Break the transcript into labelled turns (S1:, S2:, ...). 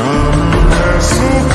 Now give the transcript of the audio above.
S1: Come, come,